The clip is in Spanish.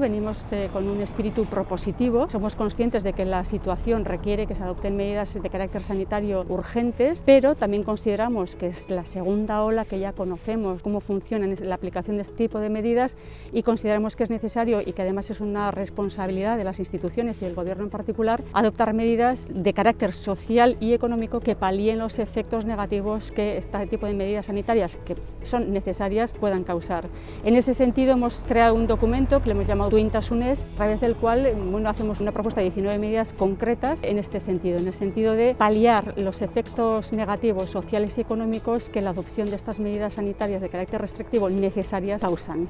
Venimos eh, con un espíritu propositivo, somos conscientes de que la situación requiere que se adopten medidas de carácter sanitario urgentes, pero también consideramos que es la segunda ola que ya conocemos cómo funciona la aplicación de este tipo de medidas y consideramos que es necesario y que además es una responsabilidad de las instituciones y del Gobierno en particular adoptar medidas de carácter social y económico que palíen los efectos negativos que este tipo de medidas sanitarias que son necesarias puedan causar. En ese sentido hemos creado un documento que le hemos llamado Duintasunez, a través del cual bueno, hacemos una propuesta de 19 medidas concretas en este sentido, en el sentido de paliar los efectos negativos sociales y económicos que la adopción de estas medidas sanitarias de carácter restrictivo necesarias causan.